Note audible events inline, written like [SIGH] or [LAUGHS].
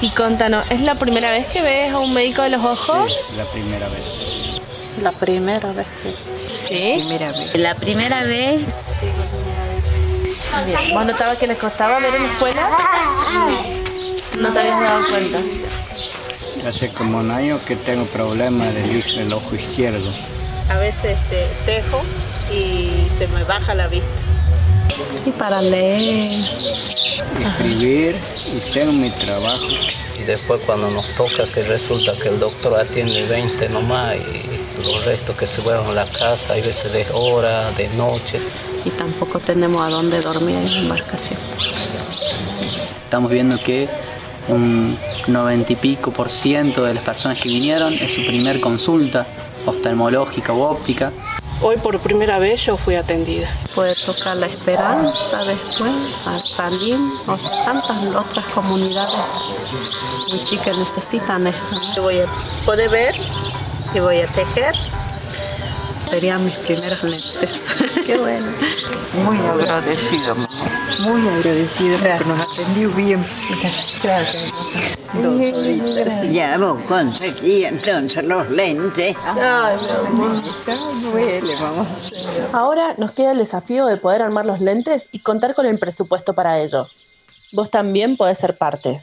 Y contanos, ¿es la primera vez que ves a un médico de los ojos? Sí, la primera vez. La primera vez. Sí. Primera vez. La primera vez, Bien. ¿Vos notabas que les costaba ver en la escuela? [LAUGHS] No te habías dado cuenta. Hace como un año que tengo problemas del, del ojo izquierdo. A veces este, tejo y se me baja la vista. Y para leer. Escribir y tengo mi trabajo. Y después cuando nos toca que resulta que el doctor atiende 20 nomás y los restos que se vuelven a la casa, hay veces de hora, de noche. Y tampoco tenemos a dónde dormir en la embarcación. Estamos viendo que un 90 y pico por ciento de las personas que vinieron es su primer consulta oftalmológica u óptica. Hoy por primera vez yo fui atendida. Puede tocar la esperanza después, al salir, o sea, tantas otras comunidades muy chicas necesitan esto. Voy a poder ver y voy a tejer. Serían mis primeros lentes. [LAUGHS] Qué bueno. Muy agradecida, mamá. Muy agradecida porque nos atendió bien. Gracias. Ya vos conseguí entonces los lentes. Duele, mamá. Ahora nos queda el desafío de poder armar los lentes y contar con el presupuesto para ello. Vos también podés ser parte.